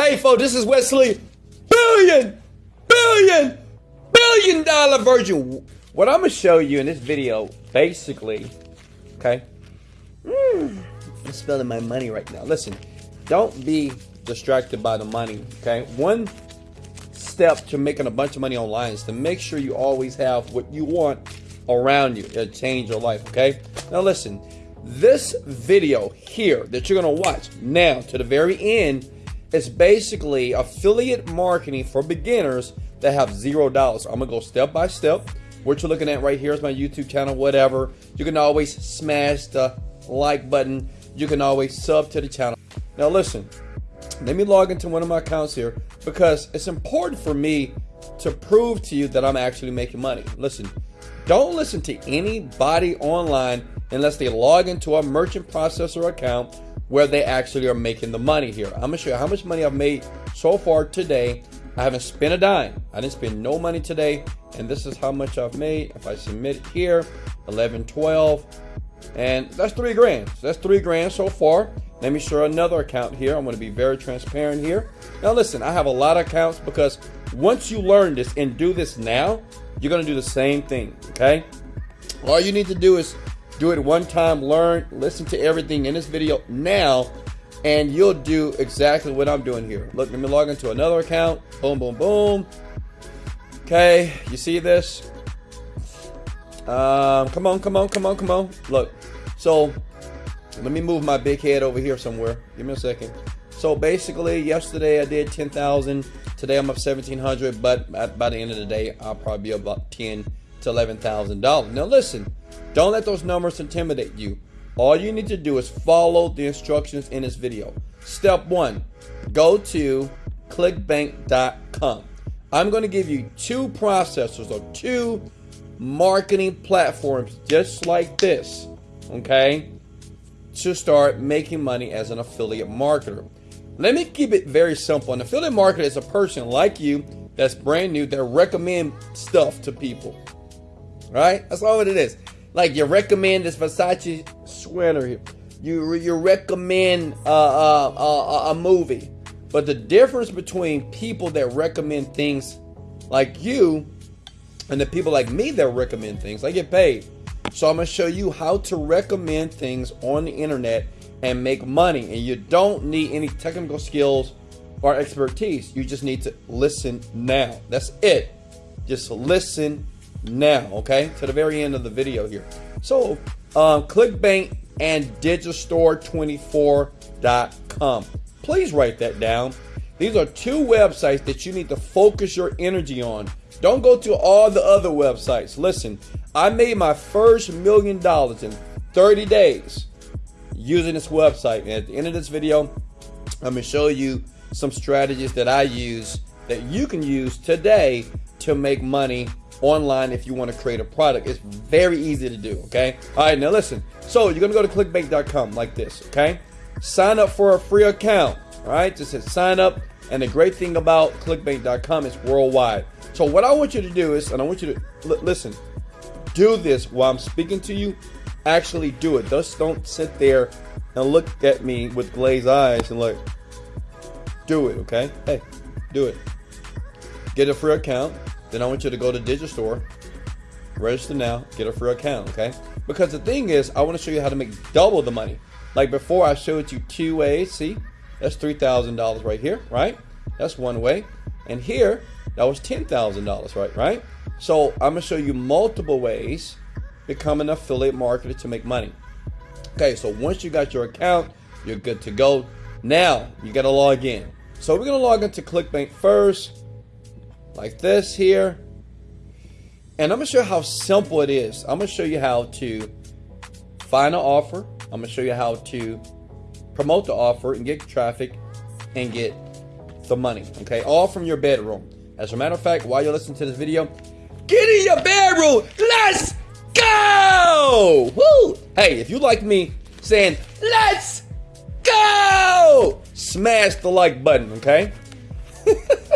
Hey, folks, this is Wesley. Billion, billion, billion dollar virgin. What I'm gonna show you in this video, basically, okay? Mm, I'm spending my money right now. Listen, don't be distracted by the money, okay? One step to making a bunch of money online is to make sure you always have what you want around you. It'll change your life, okay? Now, listen, this video here that you're gonna watch now to the very end it's basically affiliate marketing for beginners that have zero dollars. I'm gonna go step by step. What you're looking at right here is my YouTube channel, whatever. You can always smash the like button. You can always sub to the channel. Now listen, let me log into one of my accounts here because it's important for me to prove to you that I'm actually making money. Listen, don't listen to anybody online unless they log into a merchant processor account where they actually are making the money here. I'm gonna show you how much money I've made so far today. I haven't spent a dime. I didn't spend no money today. And this is how much I've made. If I submit it here, 11, 12, and that's three grand. So that's three grand so far. Let me show another account here. I'm gonna be very transparent here. Now listen, I have a lot of accounts because once you learn this and do this now, you're gonna do the same thing, okay? All you need to do is do it one time, learn, listen to everything in this video now, and you'll do exactly what I'm doing here. Look, let me log into another account. Boom, boom, boom. Okay, you see this? Um, come on, come on, come on, come on. Look, so let me move my big head over here somewhere. Give me a second. So basically, yesterday I did 10,000. Today I'm up 1,700, but by the end of the day, I'll probably be about 10 to $11,000. Now listen, don't let those numbers intimidate you. All you need to do is follow the instructions in this video. Step one, go to clickbank.com. I'm going to give you two processors or two marketing platforms just like this, okay, to start making money as an affiliate marketer. Let me keep it very simple. An affiliate marketer is a person like you that's brand new that recommend stuff to people. Right? That's all it is. Like you recommend this Versace sweater. You you recommend uh, uh, uh, a movie, but the difference between people that recommend things like you and the people like me that recommend things, I get paid. So I'm gonna show you how to recommend things on the internet and make money. And you don't need any technical skills or expertise. You just need to listen now. That's it. Just listen now, okay? To the very end of the video here. So, um, ClickBank and Digistore24.com. Please write that down. These are two websites that you need to focus your energy on. Don't go to all the other websites. Listen, I made my first million dollars in 30 days using this website. And at the end of this video, I'm going to show you some strategies that I use that you can use today to make money online if you want to create a product. It's very easy to do, okay? All right, now listen. So you're going to go to clickbank.com like this, okay? Sign up for a free account, all right? Just hit sign up. And the great thing about clickbank.com is worldwide. So what I want you to do is, and I want you to listen, do this while I'm speaking to you. Actually do it. Just don't sit there and look at me with glazed eyes and like, do it, okay? Hey, do it. Get a free account. Then I want you to go to Digistore, register now, get a free account, okay? Because the thing is, I want to show you how to make double the money. Like before, I showed you two ways. See, that's $3,000 right here, right? That's one way. And here, that was $10,000, right? Right? So I'm gonna show you multiple ways to become an affiliate marketer to make money. Okay, so once you got your account, you're good to go. Now you gotta log in. So we're gonna log into ClickBank first like this here. And I'm to show you how simple it is. I'm to show you how to find an offer. I'm to show you how to promote the offer and get traffic and get the money. Okay, all from your bedroom. As a matter of fact, while you're listening to this video, get in your bedroom. Let's go! Woo! Hey, if you like me saying, let's go! Smash the like button, okay?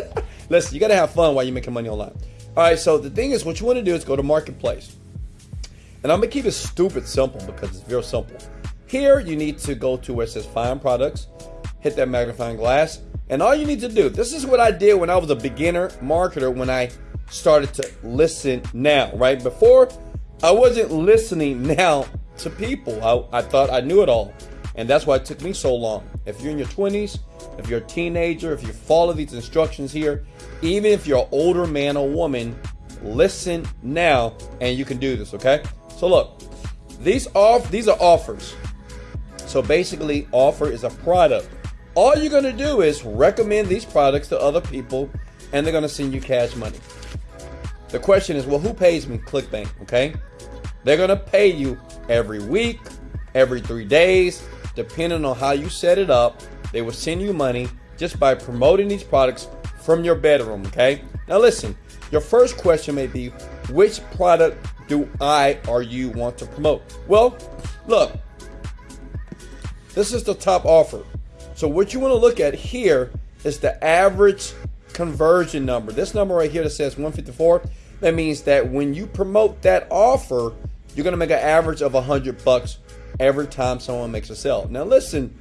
Listen, you got to have fun while you're making money online. All right, so the thing is, what you want to do is go to Marketplace. And I'm to keep it stupid simple because it's very simple. Here, you need to go to where it says Find Products, hit that magnifying glass, And all you need to do, this is what I did when I was a beginner marketer when I started to listen now, right? Before, I wasn't listening now to people. I, I thought I knew it all. And that's why it took me so long. If you're in your 20s, if you're a teenager, if you follow these instructions here, even if you're an older man or woman, listen now and you can do this, okay? So look, these off these are offers. So basically, offer is a product. All you're gonna do is recommend these products to other people and they're gonna send you cash money. The question is, well, who pays me? ClickBank, okay? They're gonna pay you every week, every three days, depending on how you set it up. They will send you money just by promoting these products from your bedroom, okay? Now listen, your first question may be, which product do I or you want to promote? Well, look, this is the top offer. So what you want to look at here is the average conversion number. This number right here that says 154, that means that when you promote that offer, you're going to make an average of 100 bucks every time someone makes a sale. Now listen,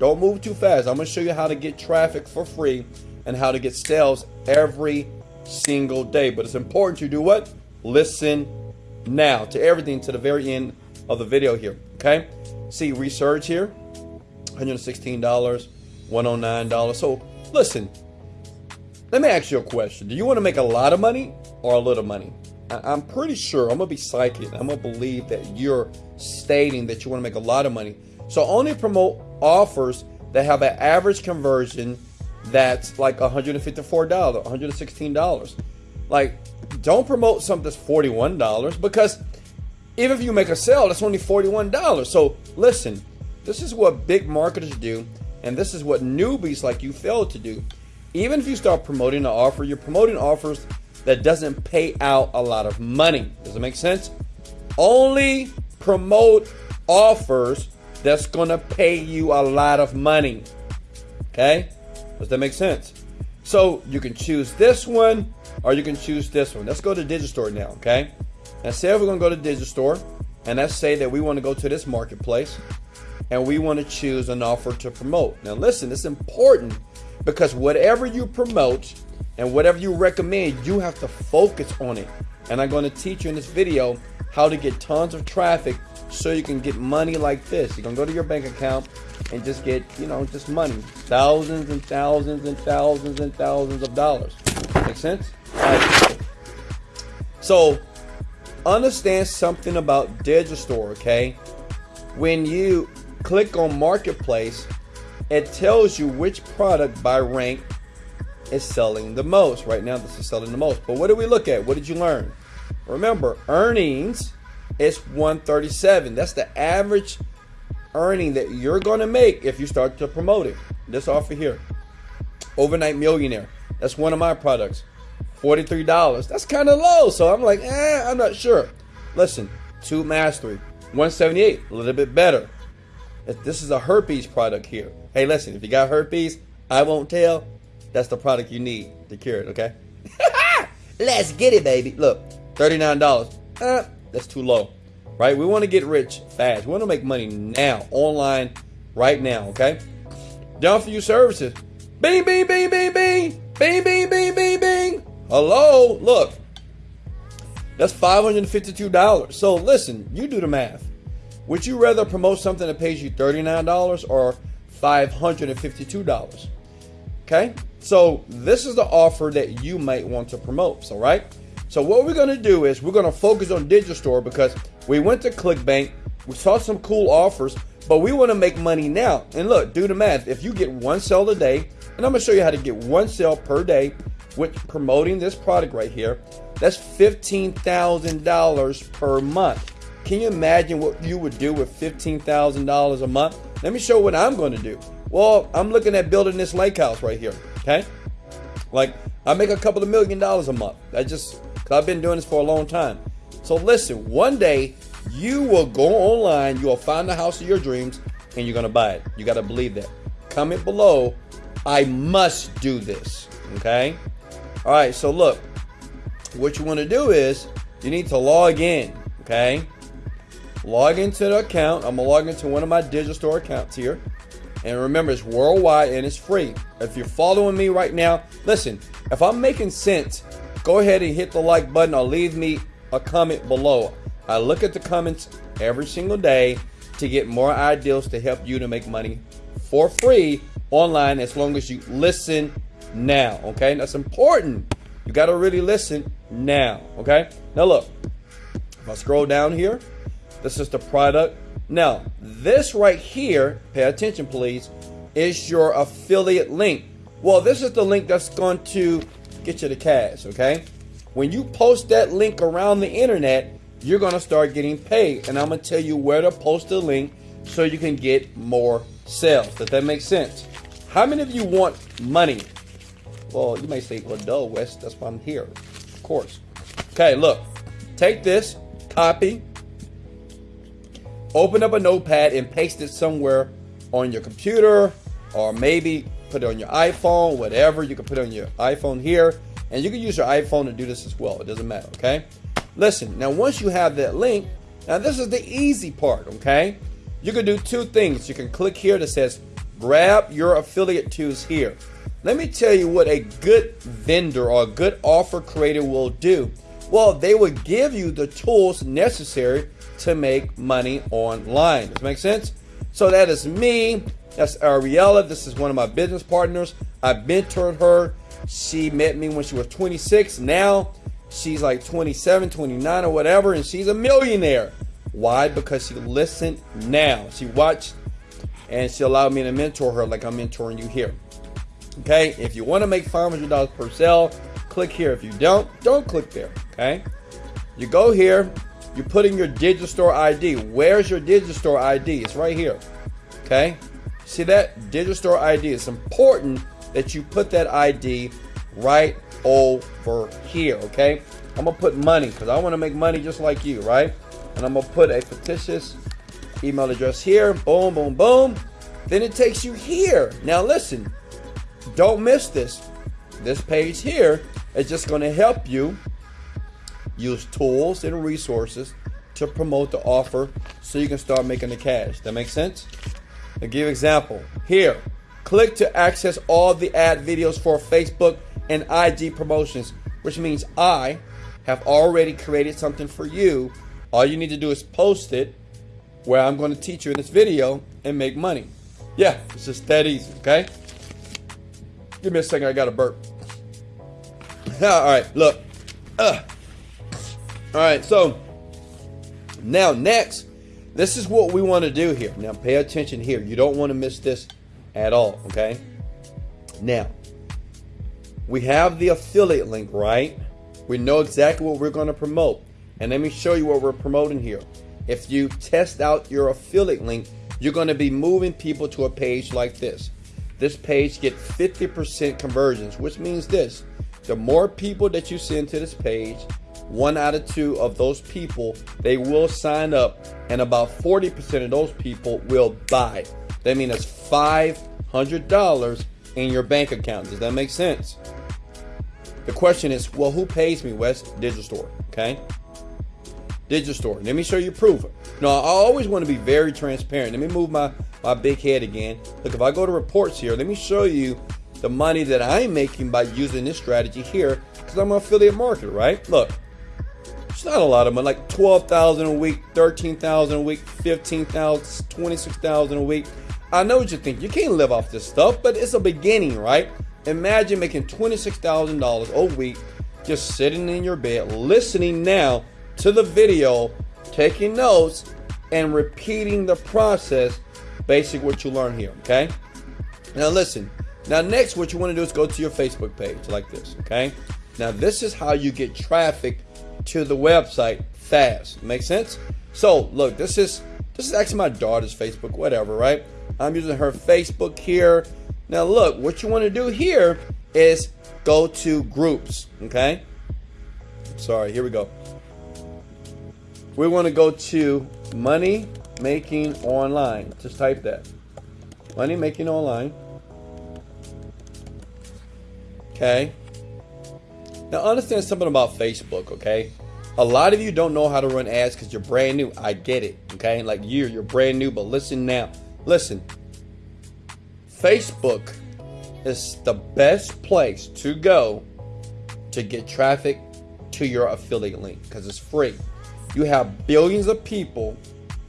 don't move too fast. I'm going to show you how to get traffic for free and how to get sales every single day. But it's important you do what? Listen now to everything to the very end of the video here. Okay? See research here $116, $109. So listen, let me ask you a question. Do you want to make a lot of money or a little money? I'm pretty sure, I'm to be psychic. I'm to believe that you're stating that you want to make a lot of money. So only promote offers that have an average conversion that's like $154, $116. Like, don't promote something that's $41 because even if you make a sale, that's only $41. So listen, this is what big marketers do, and this is what newbies like you fail to do. Even if you start promoting an offer, you're promoting offers that doesn't pay out a lot of money. Does it make sense? Only promote offers that's gonna pay you a lot of money. Okay? Does that make sense? So you can choose this one or you can choose this one. Let's go to Digistore now, okay? Now say we're gonna go to Digistore and let's say that we wanna go to this marketplace and we wanna choose an offer to promote. Now listen, it's important because whatever you promote and whatever you recommend, you have to focus on it. And I'm gonna teach you in this video how to get tons of traffic so you can get money like this. You can go to your bank account and just get, you know, just money. Thousands and thousands and thousands and thousands of dollars. Make sense? So, understand something about Digistore, okay? When you click on Marketplace, it tells you which product by rank is selling the most. Right now, this is selling the most. But what did we look at? What did you learn? Remember, earnings is 137. That's the average earning that you're going to make if you start to promote it. This offer here. Overnight Millionaire. That's one of my products. $43. That's kind of low. So I'm like, eh, I'm not sure. Listen, Tube Mastery. 178 A little bit better. This is a herpes product here. Hey, listen, if you got herpes, I won't tell. That's the product you need to cure it, okay? Let's get it, baby. Look, $39. Uh, that's too low right? We want to get rich fast. We want to make money now, online, right now, okay? Done for you services. Bing, bing, bing, bing, bing. Bing, bing, bing, bing, bing. Hello? Look. That's $552. So listen, you do the math. Would you rather promote something that pays you $39 or $552? Okay? So this is the offer that you might want to promote. So, right? So what we're going to do is we're going to focus on Digistore because we went to ClickBank, we saw some cool offers, but we want to make money now. And look, do the math. If you get one sale a day, and I'm going to show you how to get one sale per day with promoting this product right here, that's $15,000 per month. Can you imagine what you would do with $15,000 a month? Let me show what I'm going to do. Well, I'm looking at building this lake house right here. Okay. Like I make a couple of million dollars a month. I just I've been doing this for a long time. So listen, one day you will go online, you will find the house of your dreams, and you're gonna buy it. You gotta believe that. Comment below, I must do this. Okay? Alright, so look, what you want to do is you need to log in. Okay? Log into the account. I'm gonna log into one of my Digistore accounts here. And remember, it's worldwide and it's free. If you're following me right now, listen, if I'm making sense, go ahead and hit the like button or leave me a comment below. I look at the comments every single day to get more ideas to help you to make money for free online as long as you listen now. Okay, that's important. You got to really listen now. Okay, now look, if I scroll down here, this is the product. Now, this right here, pay attention please, is your affiliate link. Well, this is the link that's going to get you the cash, okay? When you post that link around the internet, you're going to start getting paid. And I'm going to tell you where to post the link so you can get more sales. Does that make sense? How many of you want money? Well, you may say, well, duh, Wes, that's why I'm here. Of course. Okay, look. Take this, copy, open up a notepad and paste it somewhere on your computer or maybe put it on your iPhone, whatever. You can put it on your iPhone here. And you can use your iPhone to do this as well. It doesn't matter, okay? Listen, now once you have that link, now this is the easy part, okay? You can do two things. You can click here that says grab your affiliate tools here. Let me tell you what a good vendor or a good offer creator will do. Well, they will give you the tools necessary to make money online. Does that make sense? So that is me. That's Ariella. This is one of my business partners. I mentored her. She met me when she was 26. Now she's like 27, 29 or whatever, and she's a millionaire. Why? Because she listened now. She watched and she allowed me to mentor her like I'm mentoring you here. Okay, if you want to make $500 per sale, click here. If you don't, don't click there. Okay, you go here, you put in your Digistore ID. Where's your Digistore ID? It's right here. Okay, see that Digistore ID? It's important that you put that ID right over here. Okay, I'm gonna put money because I want to make money just like you, right? And I'm gonna put a fictitious email address here. Boom, boom, boom. Then it takes you here. Now listen, don't miss this. This page here is just gonna help you use tools and resources to promote the offer so you can start making the cash. That makes sense? I'll give example. Here, click to access all the ad videos for Facebook and IG promotions, which means I have already created something for you all you need to do is post it where I'm going to teach you in this video and make money. Yeah, it's just that easy, okay? Give me a second, I got a burp. All right, look. Ugh. All right, so now next, this is what we want to do here. Now pay attention here. You don't want to miss this at all, okay? Now, we have the affiliate link, right? We know exactly what we're going to promote. And let me show you what we're promoting here. If you test out your affiliate link, you're going to be moving people to a page like this. This page get 50% conversions, which means this. The more people that you send to this page, one out of two of those people, they will sign up and about 40% of those people will buy. That means it's $500 in your bank account. Does that make sense? The question is, well, who pays me, Wes? store okay? Digistore. Let me show you proof. Now, I always want to be very transparent. Let me move my, my big head again. Look, if I go to reports here, let me show you the money that I'm making by using this strategy here because I'm an affiliate marketer, right? Look, it's not a lot of money, like 12,000 a week, 13,000 a week, 15,000, 26,000 a week. I know what you think. You can't live off this stuff, but it's a beginning, right? Imagine making $26,000 a week just sitting in your bed, listening now to the video, taking notes, and repeating the process, basic what you learn here, okay? Now listen, now next what you want to do is go to your Facebook page like this, okay? Now this is how you get traffic to the website fast. Make sense? So look, this is this is actually my daughter's Facebook, whatever, right? I'm using her Facebook here. Now look, what you want to do here is go to groups, okay? Sorry, here we go we want to go to money making online. Just type that. Money making online. Okay. Now understand something about Facebook, okay? A lot of you don't know how to run ads because you're brand new. I get it, okay? Like you, you're brand new, but listen now. Listen. Facebook is the best place to go to get traffic to your affiliate link because it's free. You have billions of people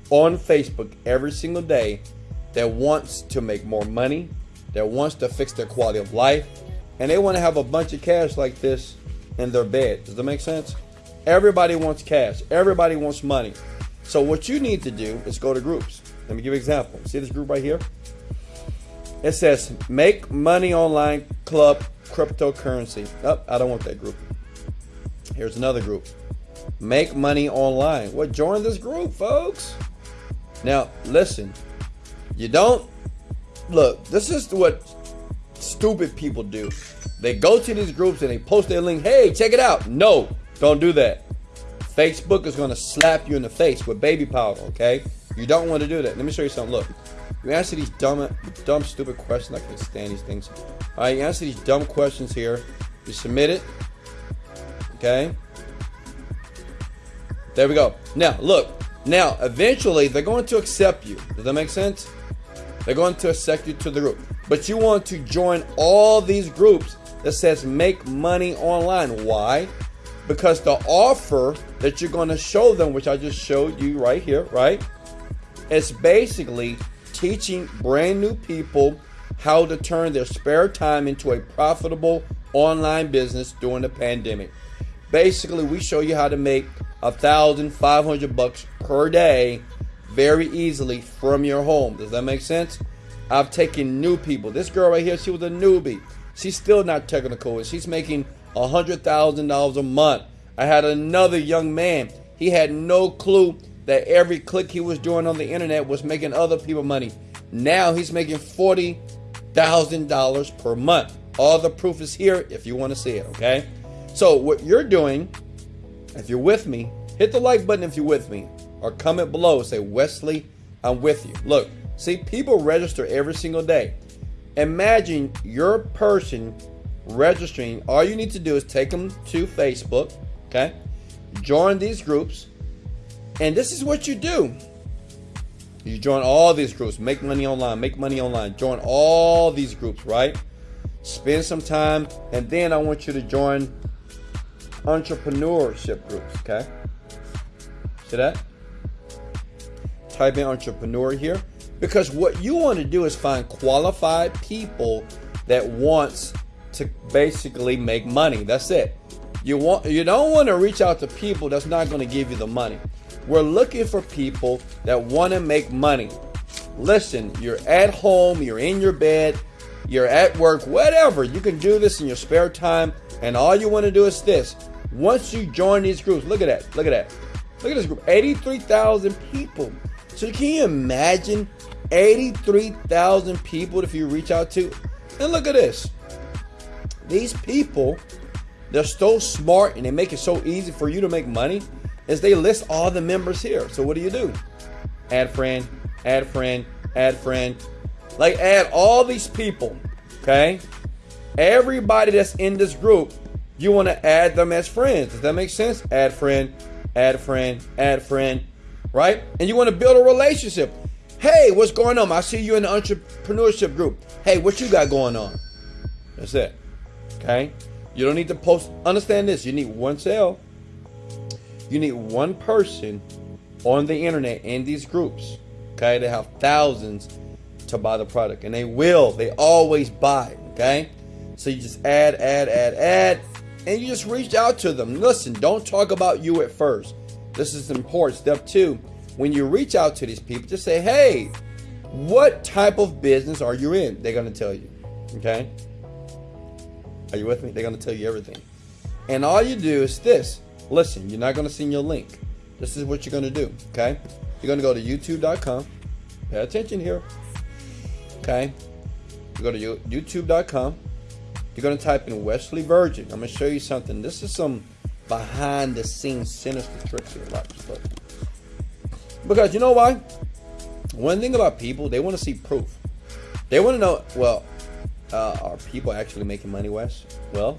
on Facebook every single day that wants to make more money, that wants to fix their quality of life, and they want to have a bunch of cash like this in their bed. Does that make sense? Everybody wants cash. Everybody wants money. So what you need to do is go to groups. Let me give you an example. See this group right here? It says Make Money Online Club Cryptocurrency. Oh, I don't want that group. Here's another group. Make Money Online. Well, join this group, folks. Now, listen. You don't look, this is what stupid people do. They go to these groups and they post their link. Hey, check it out. No, don't do that. Facebook is going to slap you in the face with baby powder, okay? You don't want to do that. Let me show you something. Look, you answer these dumb, dumb, stupid questions. I can't stand these things. All right, you answer these dumb questions here. You submit it. Okay. There we go. Now, look. Now, eventually, they're going to accept you. Does that make sense? They're going to accept you to the group. But you want to join all these groups that says make money online. Why? Because the offer that you're going to show them, which I just showed you right here, right? It's basically teaching brand new people how to turn their spare time into a profitable online business during the pandemic. Basically, we show you how to make a thousand five hundred bucks per day very easily from your home. Does that make sense? I've taken new people. This girl right here, she was a newbie. She's still not technical. And she's making a hundred thousand dollars a month. I had another young man. He had no clue that every click he was doing on the internet was making other people money. Now he's making $40,000 per month. All the proof is here if you want to see it, okay? So, what you're doing, if you're with me, hit the like button if you're with me, or comment below. Say, Wesley, I'm with you. Look, see, people register every single day. Imagine your person registering. All you need to do is take them to Facebook, okay? Join these groups and this is what you do. You join all these groups, make money online, make money online, join all these groups, right? Spend some time, and then I want you to join entrepreneurship groups, okay? See that? Type in entrepreneur here. Because what you want to do is find qualified people that wants to basically make money. That's it. You want you don't want to reach out to people that's not going to give you the money. We're looking for people that want to make money. Listen, you're at home, you're in your bed, you're at work, whatever. You can do this in your spare time, and all you want to do is this. Once you join these groups, look at that, look at that. Look at this group 83,000 people. So, can you imagine 83,000 people if you reach out to? And look at this. These people, they're so smart and they make it so easy for you to make money is they list all the members here. So what do you do? Add friend, add friend, add friend. Like add all these people, okay? Everybody that's in this group, you want to add them as friends. Does that make sense? Add friend, add friend, add friend, right? And you want to build a relationship. Hey, what's going on? I see you in the entrepreneurship group. Hey, what you got going on? That's it. Okay? You don't need to post. Understand this. You need one sale you need one person on the internet in these groups, okay? They have thousands to buy the product, and they will. They always buy, okay? So you just add, add, add, add, and you just reach out to them. Listen, don't talk about you at first. This is important. Step two, when you reach out to these people, just say, hey, what type of business are you in? They're going to tell you, okay? Are you with me? They're going to tell you everything. And all you do is this Listen, you're not going to see your link. This is what you're going to do, okay? You're going to go to youtube.com. Pay attention here. Okay? You go to youtube.com. You're going to type in Wesley Virgin. I'm going to show you something. This is some behind the scenes sinister tricks here. Watch this. Because you know why? One thing about people, they want to see proof. They want to know, well, uh, are people actually making money, Wes? Well,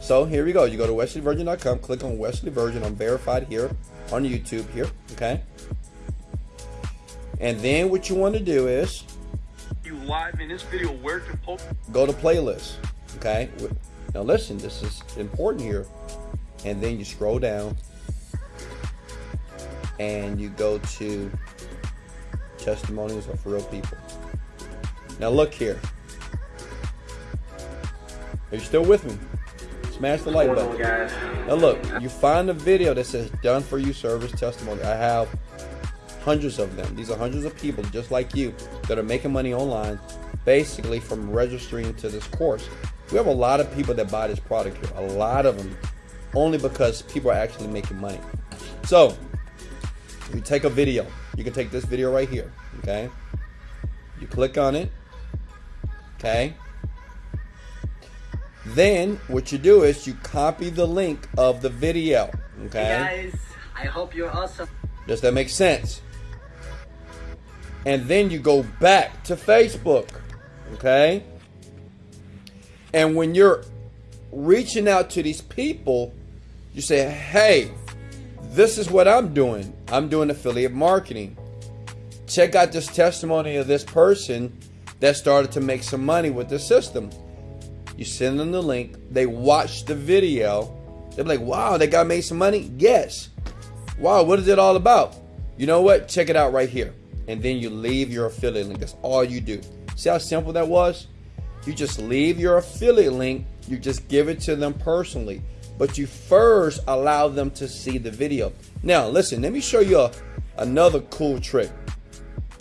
so here we go. You go to wesleyvirgin.com, click on Wesley Virgin. I'm verified here on YouTube here, okay? And then what you want to do is you live in this video where to post. Go to playlist. Okay. Now listen, this is important here. And then you scroll down and you go to testimonials of real people. Now look here. Are you still with me? Smash the like button. Now look, you find a video that says done for you service testimony. I have hundreds of them. These are hundreds of people just like you that are making money online basically from registering to this course. We have a lot of people that buy this product here. A lot of them only because people are actually making money. So, you take a video. You can take this video right here, okay? You click on it, okay? Then what you do is you copy the link of the video. Okay. Hey guys, I hope you're awesome. Does that make sense? And then you go back to Facebook. Okay. And when you're reaching out to these people, you say, hey, this is what I'm doing. I'm doing affiliate marketing. Check out this testimony of this person that started to make some money with the system. You send them the link. They watch the video. They're like, wow, that guy made some money? Yes. Wow, what is it all about? You know what? Check it out right here. And then you leave your affiliate link. That's all you do. See how simple that was? You just leave your affiliate link. You just give it to them personally. But you first allow them to see the video. Now, listen, let me show you a, another cool trick.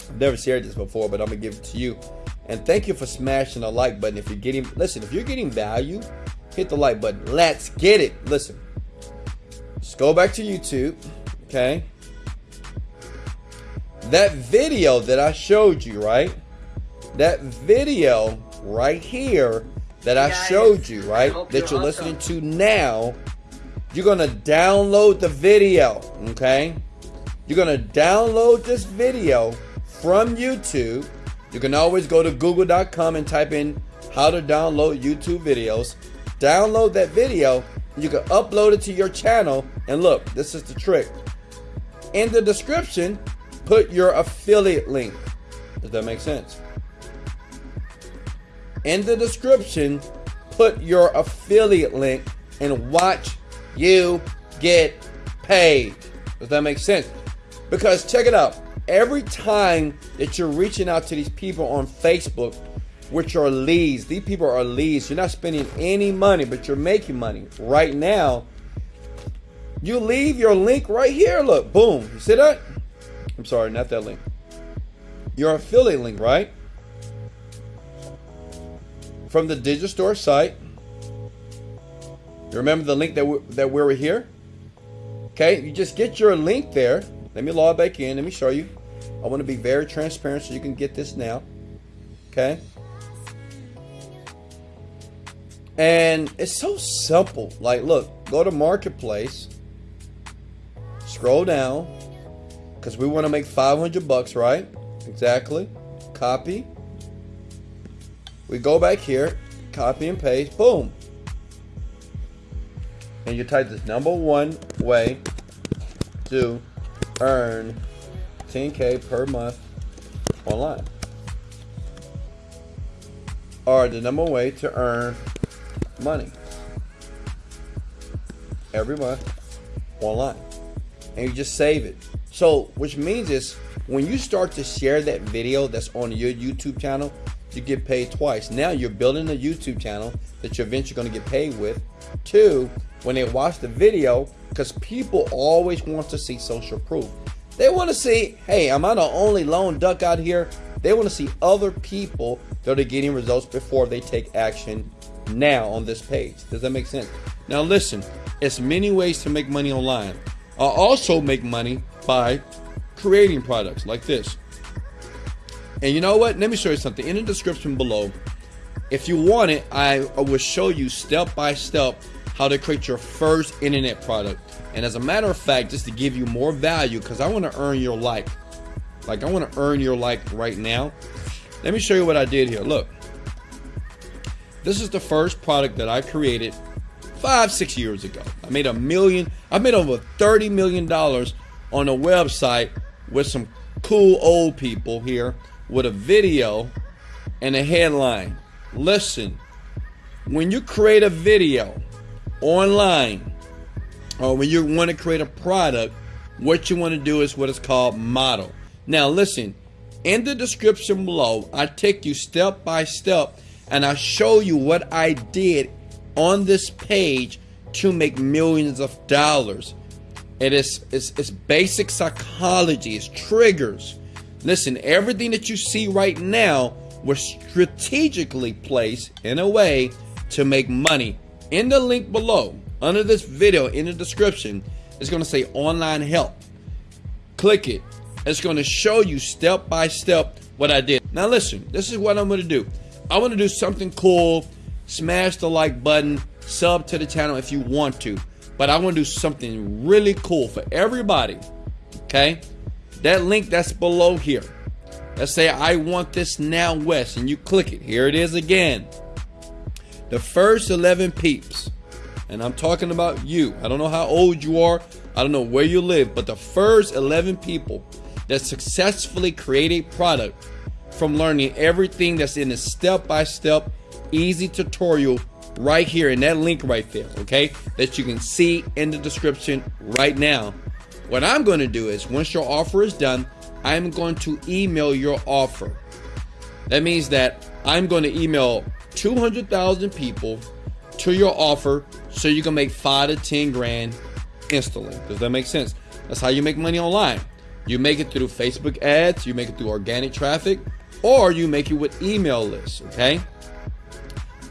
I've never shared this before, but I'm going to give it to you. And thank you for smashing the like button. If you're getting, listen, if you're getting value, hit the like button. Let's get it. Listen, just go back to YouTube, okay? That video that I showed you, right? That video right here that I showed you, right? That you're listening to now, you're going to download the video, okay? You're going to download this video from YouTube you can always go to google.com and type in how to download YouTube videos. Download that video, you can upload it to your channel. And look, this is the trick. In the description, put your affiliate link. Does that make sense? In the description, put your affiliate link and watch you get paid. Does that make sense? Because check it out every time that you're reaching out to these people on Facebook, which are leads, these people are leads. You're not spending any money, but you're making money right now. You leave your link right here. Look, boom. You see that? I'm sorry, not that link. Your affiliate link, right? From the Digistore site. You remember the link that we, that we were here? Okay, you just get your link there. Let me log back in. Let me show you. I want to be very transparent so you can get this now. Okay? And it's so simple. Like, look, go to Marketplace, scroll down, because we want to make 500 bucks, right? Exactly. Copy. We go back here, copy and paste, boom. And you type this number one way to earn 10K per month online are the number one way to earn money every month online. And you just save it. So, which means is when you start to share that video that's on your YouTube channel, you get paid twice. Now you're building a YouTube channel that you're eventually going to get paid with. Two, when they watch the video, because people always want to see social proof. They want to see, hey, am I the only lone duck out here? They want to see other people that are getting results before they take action now on this page. Does that make sense? Now listen, it's many ways to make money online. I also make money by creating products like this. And you know what? Let me show you something. In the description below, if you want it, I will show you step by step how to create your first internet product. And as a matter of fact, just to give you more value, because I want to earn your like. Like, I want to earn your like right now. Let me show you what I did here. Look. This is the first product that I created five, six years ago. I made a million, I made over $30 million on a website with some cool old people here with a video and a headline. Listen, when you create a video online or when you want to create a product, what you want to do is what is called model. Now, listen, in the description below, I take you step by step and I show you what I did on this page to make millions of dollars. It is it's, it's basic psychology, it's triggers. Listen, everything that you see right now was strategically placed in a way to make money. In the link below, under this video, in the description, it's going to say online help. Click it. It's going to show you step by step what I did. Now listen, this is what I'm going to do. I want to do something cool. Smash the like button, sub to the channel if you want to. But I want to do something really cool for everybody. Okay? That link that's below here. Let's say I want this now west and you click it. Here it is again. The first 11 peeps. And I'm talking about you. I don't know how old you are. I don't know where you live, but the first 11 people that successfully create a product from learning everything that's in a step-by-step easy tutorial right here in that link right there, okay? That you can see in the description right now. What I'm going to do is once your offer is done, I'm going to email your offer. That means that I'm going to email 200,000 people to your offer so you can make 5 to 10 grand instantly. Does that make sense? That's how you make money online. You make it through Facebook ads, you make it through organic traffic, or you make it with email lists, okay?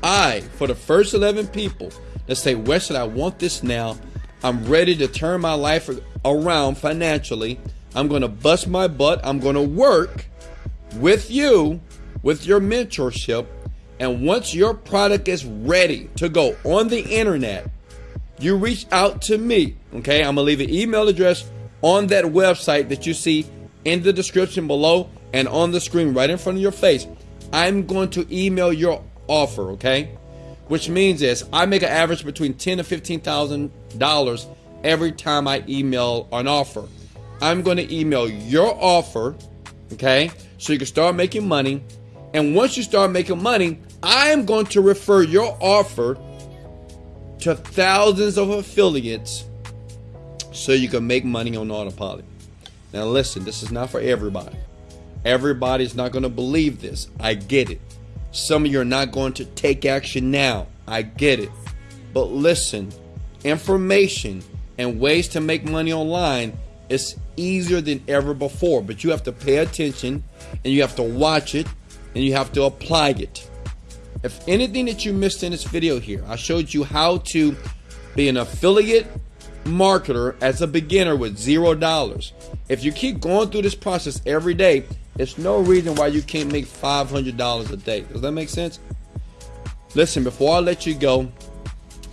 I, for the first 11 people that say, Weston, I want this now, I'm ready to turn my life around financially. I'm going to bust my butt. I'm going to work with you, with your mentorship. And once your product is ready to go on the internet, you reach out to me. Okay, I'm to leave an email address on that website that you see in the description below and on the screen right in front of your face. I'm going to email your offer, okay? Which means is I make an average between ten to fifteen thousand dollars every time I email an offer. I'm going to email your offer, okay? So you can start making money. And once you start making money, I'm going to refer your offer to thousands of affiliates so you can make money on autopilot. Now listen, this is not for everybody. Everybody's not going to believe this. I get it. Some of you are not going to take action now. I get it. But listen, information and ways to make money online is easier than ever before. But you have to pay attention and you have to watch it and you have to apply it. If anything that you missed in this video here, I showed you how to be an affiliate marketer as a beginner with zero dollars. If you keep going through this process every day, there's no reason why you can't make $500 a day. Does that make sense? Listen, before I let you go,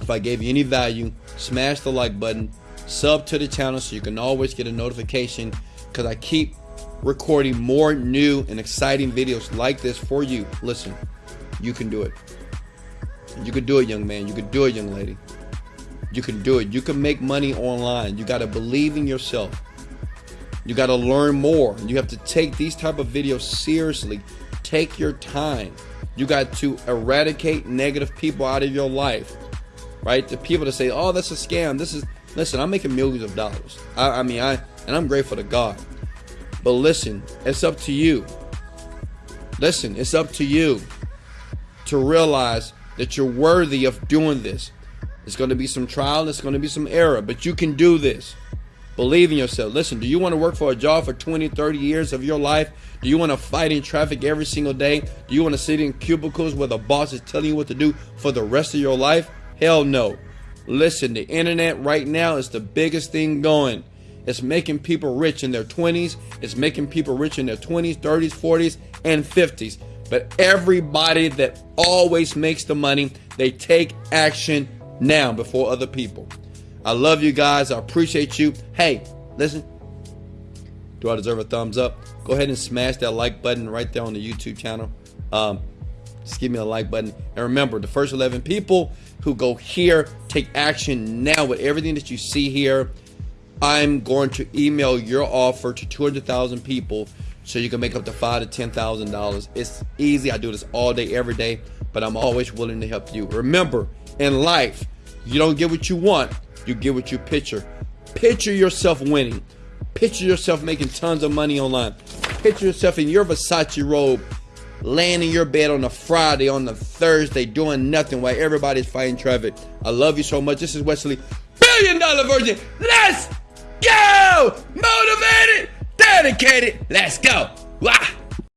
if I gave you any value, smash the like button, sub to the channel so you can always get a notification because I keep recording more new and exciting videos like this for you. Listen, you can do it. You can do it, young man. You can do it, young lady. You can do it. You can make money online. You got to believe in yourself. You got to learn more. You have to take these type of videos seriously. Take your time. You got to eradicate negative people out of your life. Right? The people that say, "Oh, that's a scam." This is listen. I'm making millions of dollars. I, I mean, I and I'm grateful to God. But listen, it's up to you. Listen, it's up to you to realize that you're worthy of doing this. It's going to be some trial, it's going to be some error, but you can do this. Believe in yourself. Listen, do you want to work for a job for 20, 30 years of your life? Do you want to fight in traffic every single day? Do you want to sit in cubicles where the boss is telling you what to do for the rest of your life? Hell no. Listen, the internet right now is the biggest thing going. It's making people rich in their 20s. It's making people rich in their 20s, 30s, 40s, and 50s. But everybody that always makes the money, they take action now before other people. I love you guys. I appreciate you. Hey, listen. Do I deserve a thumbs up? Go ahead and smash that like button right there on the YouTube channel. Um, just give me a like button. And remember, the first 11 people who go here, take action now with everything that you see here. I'm going to email your offer to 200,000 people so you can make up to five to ten thousand dollars. It's easy. I do this all day, every day, but I'm always willing to help you. Remember, in life, you don't get what you want, you get what you picture. Picture yourself winning. Picture yourself making tons of money online. Picture yourself in your Versace robe, laying in your bed on a Friday, on a Thursday, doing nothing while everybody's fighting traffic. I love you so much. This is Wesley, billion dollar virgin. Let's go! Motivated, dedicated. Let's go. Wah!